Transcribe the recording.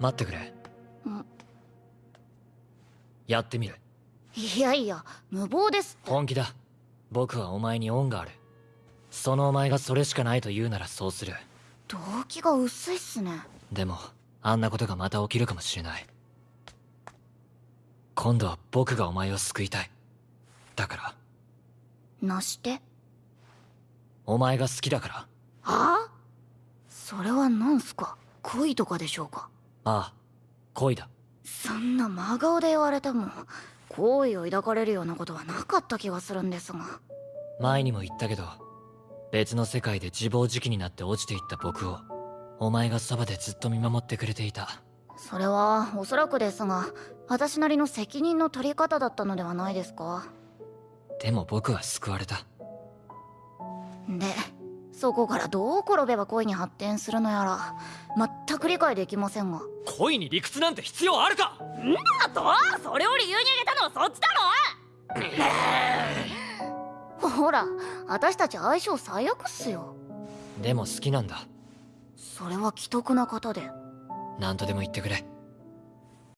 待ってくれ。ん。やってみる。いやいや無謀です本気だ。僕はお前に恩がある。そのお前がそれしかないと言うならそうする。動機が薄いっすね。でもあんなことがまた起きるかもしれない。今度は僕がお前を救いたい。だから。なして？お前が好きだから。はあ？それは何すか？恋とかでしょうか？ああ恋だ。そんな真顔で言われても好意を抱かれるようなことはなかった気がするんですが。前にも言ったけど別の世界で自暴自棄になって落ちていった僕をお前がそばでずっと見守ってくれていた。それはおそらくですが私なりの責任の取り方だったのではないですか。でも僕は救われた。でそこからどう転べば恋に発展するのやら。全く理解できませんが。恋に理屈なんて必要あるか！あと？それを理由に挙げたのはそっちだろ？ほら私たち相性最悪っすよ。でも好きなんだ。それは既得な方で。何とでも言ってくれ